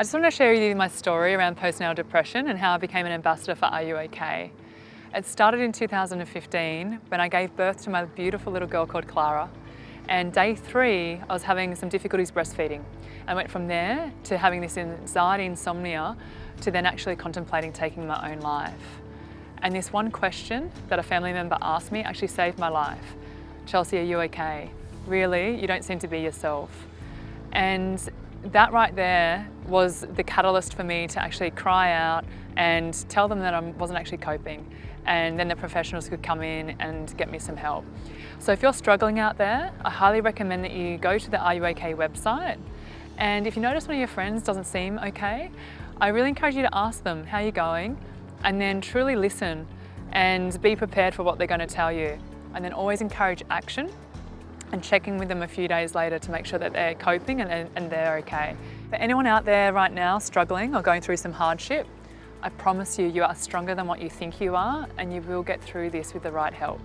I just want to share with you my story around postnatal depression and how I became an ambassador for R U OK? It started in 2015 when I gave birth to my beautiful little girl called Clara. And day three, I was having some difficulties breastfeeding. I went from there to having this anxiety, insomnia, to then actually contemplating taking my own life. And this one question that a family member asked me actually saved my life. Chelsea, are you okay? Really? You don't seem to be yourself. And that right there was the catalyst for me to actually cry out and tell them that I wasn't actually coping. And then the professionals could come in and get me some help. So if you're struggling out there, I highly recommend that you go to the OK website. And if you notice one of your friends doesn't seem okay, I really encourage you to ask them how you're going? And then truly listen and be prepared for what they're going to tell you. And then always encourage action and checking with them a few days later to make sure that they're coping and, and they're okay. For anyone out there right now struggling or going through some hardship, I promise you, you are stronger than what you think you are and you will get through this with the right help.